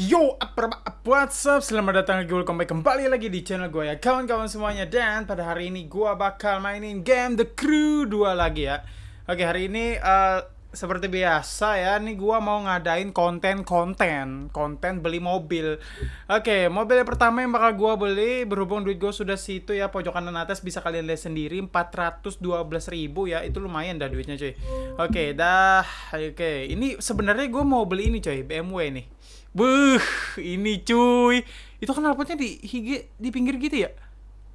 Yo, apa, what's up? Selamat datang lagi, welcome back kembali lagi di channel gue ya Kawan-kawan semuanya. Dan pada hari ini gue bakal mainin game The Crew 2 lagi ya. Oke, hari ini uh, seperti biasa ya Nih gue mau ngadain konten-konten Konten beli mobil. Oke, mobil yang pertama yang bakal gue beli Berhubung duit gue sudah situ ya Pojok kanan atas bisa kalian lihat sendiri 412 ribu ya Itu lumayan dah duitnya cuy. Oke, dah Oke, ini sebenarnya gue mau beli ini cuy BMW nih Buh, ini cuy. Itu kan knalpotnya di hige di pinggir gitu ya?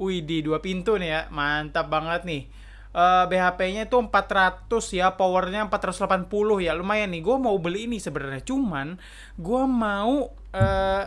Wih, di dua pintu nih ya. Mantap banget nih. Uh, BHP-nya itu 400 ya, powernya 480 ya. Lumayan nih. Gue mau beli ini sebenarnya. Cuman gue mau uh,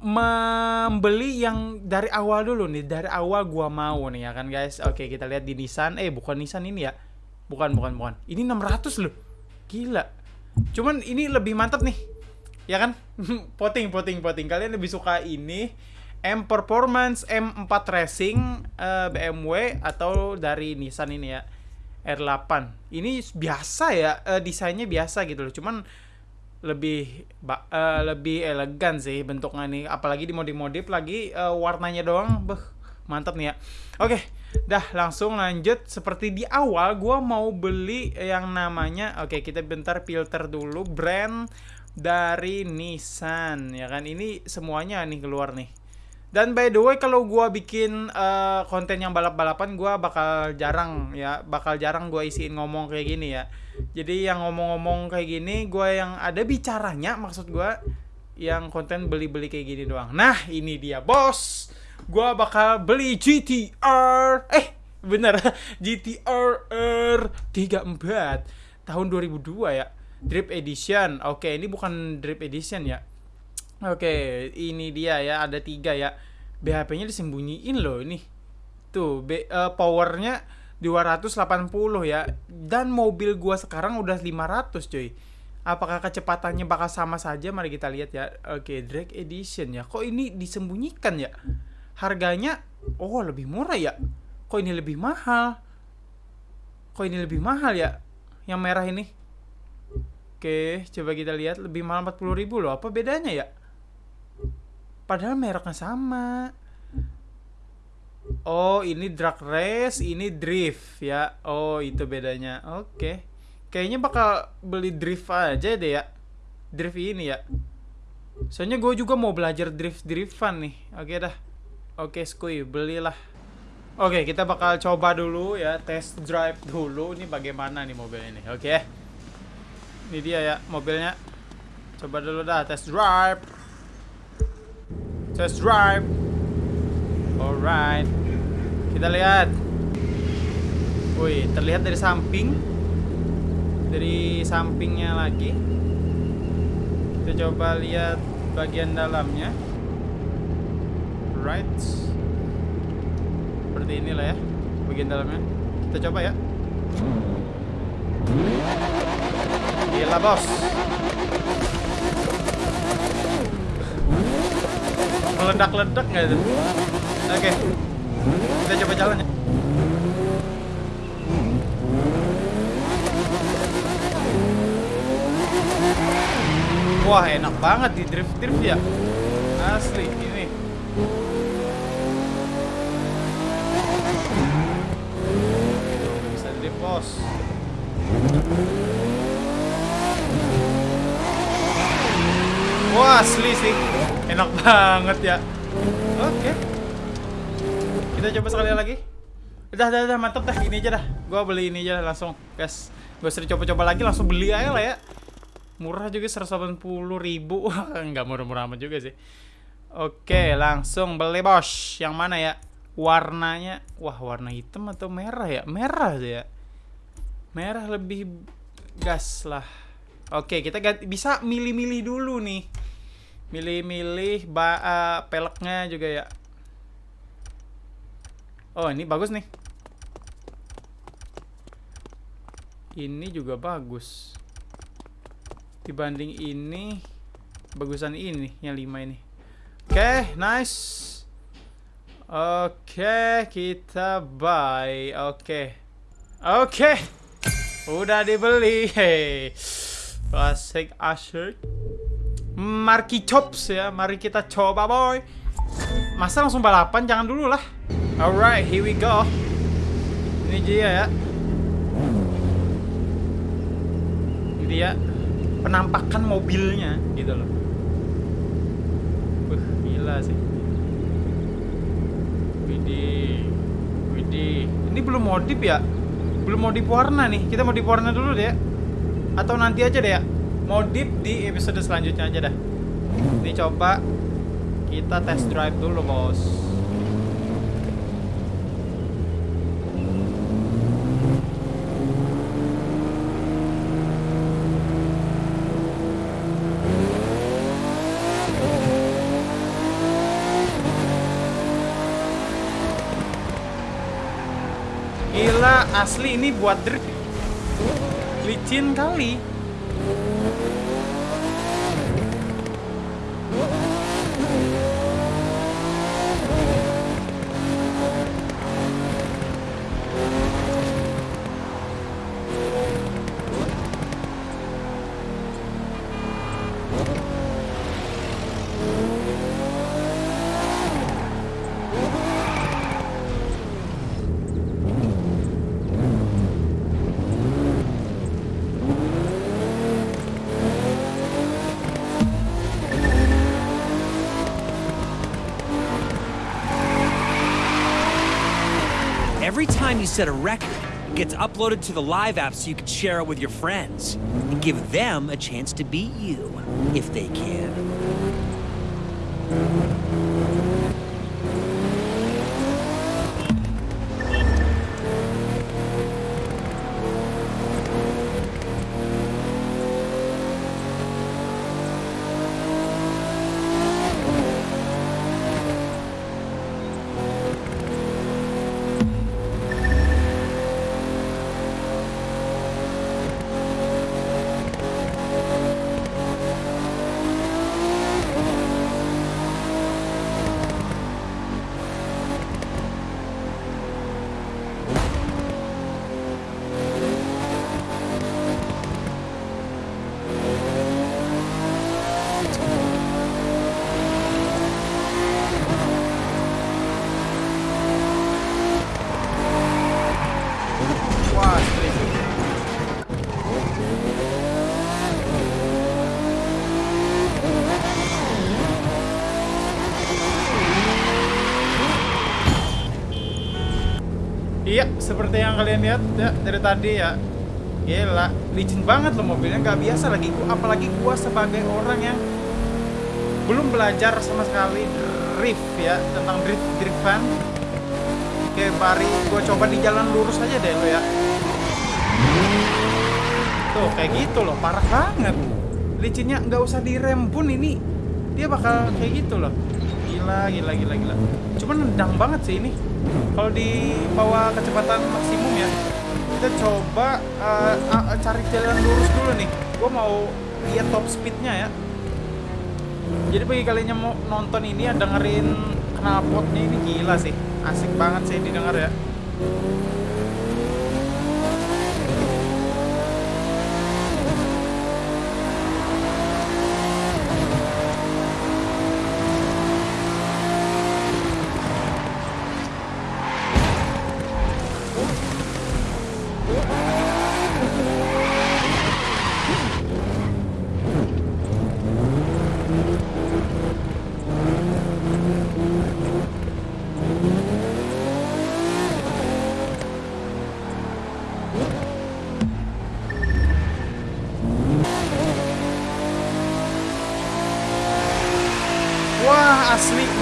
membeli yang dari awal dulu nih. Dari awal gue mau nih ya kan guys. Oke, kita lihat di Nissan. Eh, bukan Nissan ini ya. Bukan, bukan, bukan. Ini 600 loh. Gila. Cuman ini lebih mantap nih ya kan? Poting poting poting kalian lebih suka ini M Performance M4 Racing uh, eh, BMW atau dari Nissan ini ya? R8 ini biasa ya uh, desainnya biasa gitu loh. Cuman lebih uh, lebih elegan sih bentuknya nih apalagi di modif-modif lagi uh, warnanya doang. Beh mantap nih ya. Oke dah langsung lanjut. Seperti di awal gua mau beli yang namanya oke kita bentar filter dulu brand dari Nissan ya kan? Ini semuanya nih keluar nih. Dan by the way kalau gua bikin uh, konten yang balap-balapan gua bakal jarang ya bakal jarang gua isiin ngomong kayak gini ya. Jadi yang ngomong-ngomong kayak gini gua yang ada bicaranya maksud gua yang konten beli-beli kayak gini doang. Nah ini dia bos. Gua bakal beli GTR eh bener GTR R34 tahun 2002 ya Drip Edition. Oke, ini bukan Drip Edition ya. Oke, ini dia ya, ada tiga ya. BHP-nya disembunyiin loh ini. Tuh, B, uh, powernya 280 ya. Dan mobil gua sekarang udah 500 cuy. Apakah kecepatannya bakal sama saja? Mari kita lihat ya. Oke, Drake Edition ya. Kok ini disembunyikan ya? Harganya, oh lebih murah ya. Kok ini lebih mahal? Kok ini lebih mahal ya? Yang merah ini. Oke, coba kita lihat lebih mahal 40 ribu loh. Apa bedanya ya? Padahal mereknya sama. Oh, ini drag race, ini drift ya. Oh, itu bedanya. Oke. Kayaknya bakal beli drift aja deh ya. Drift ini ya. Soalnya gue juga mau belajar drift-driftan nih. Oke dah. Oke, skuy, belilah. Oke, kita bakal coba dulu ya, test drive dulu. Ini bagaimana nih mobil ini. Oke. Ini dia ya mobilnya. Coba dulu dah test drive. Test drive. Alright. Kita lihat. Wih, terlihat dari samping. Dari sampingnya lagi. Kita coba lihat bagian dalamnya. Right. Seperti inilah ya bagian dalamnya. Kita coba ya. Gila bos Meledak-ledak nggak itu? Oke Kita coba jalan ya Wah enak banget di drift-drift ya. Asli ini. Bisa drift bos Wah asli sih. Enak banget ya. Oke. Kita coba sekali lagi. Udah, udah, udah, mantep dah. Ini aja dah. Gua beli ini aja langsung Guys Gue sering coba-coba lagi langsung beli aja lah ya. Murah juga 180 ribu. Enggak murah-murah amat juga sih. Oke langsung beli bos. Yang mana ya? Warnanya. Wah warna hitam atau merah ya? Merah sih ya. Merah lebih gas lah. Oke, kita ganti, bisa milih-milih dulu nih. Milih-milih uh, peleknya juga ya. Oh, ini bagus nih. Ini juga bagus. Dibanding ini, bagusan ini, yang lima ini. Oke, okay, nice. Oke, okay, kita buy. Oke. Okay. Oke. Okay. Udah dibeli. Hey. Classic Usher Marky Chops ya. Mari kita coba boy. Masa langsung balapan? Jangan dulu lah. Alright, here we go. Ini dia ya. Ini dia penampakan mobilnya gitu loh. Wih, gila sih. Widih. Widih. Ini belum modif ya? Belum modif warna nih. Kita modif warna dulu deh ya. Atau nanti aja deh ya. Modif di episode selanjutnya aja dah. Ini coba kita test drive dulu, Bos. Gila, asli ini buat drift. Licin kali. Time you set a record, it gets uploaded to the live app so you can share it with your friends and give them a chance to beat you, if they can. Iya, seperti yang kalian lihat ya dari tadi ya. Gila, licin banget loh mobilnya, nggak biasa lagi. Apalagi gua sebagai orang yang belum belajar sama sekali drift ya tentang drift driftan. Oke, mari gua coba di jalan lurus aja deh lo ya. Tuh, kayak gitu loh, parah banget. Licinnya nggak usah direm pun ini dia bakal kayak gitu loh. Gila, gila, gila, gila. Cuman nendang banget sih ini. Kalau di bawah kecepatan maksimum ya, kita coba eh, ah, cari jalan lurus dulu nih. Gua mau lihat top speednya ya. Jadi bagi kalian yang mau nonton ini ya dengerin knalpotnya ini gila sih. Asik banget sih didengar ya.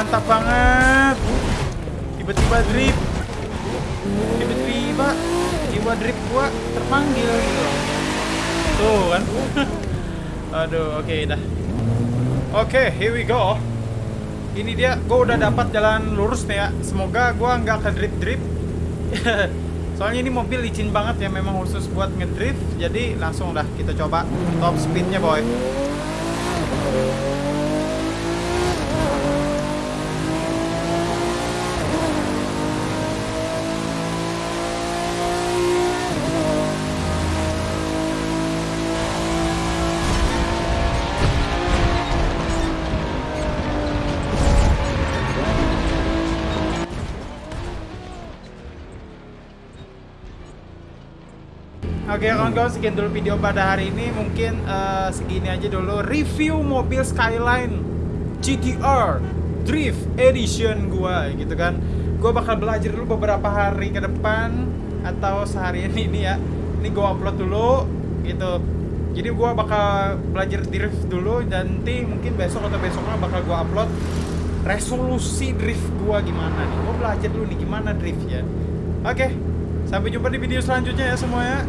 Mantap banget. Tiba-tiba drip. Tiba-tiba jiwa drip gua terpanggil gitu. Tuh kan. Aduh, oke dah. Oke, here we go. Ini dia, gua udah dapat jalan lurus nih ya. Semoga gua nggak ke drip-drip. Soalnya ini mobil licin banget ya, memang khusus buat ngedrift. Jadi langsung dah kita coba top speednya boy. Oke kawan-kawan sekian dulu video pada hari ini. Mungkin eh, segini aja dulu. Review mobil Skyline GTR Drift Edition gua gitu kan. Gua bakal belajar dulu beberapa hari ke depan Atau seharian ini ya. Ini gua upload dulu gitu. Jadi gua bakal belajar drift dulu Dan nanti mungkin besok atau besoknya bakal gua upload Resolusi drift gua gimana nih. Gua belajar dulu nih gimana drift ya Oke Sampai jumpa di video selanjutnya ya semuanya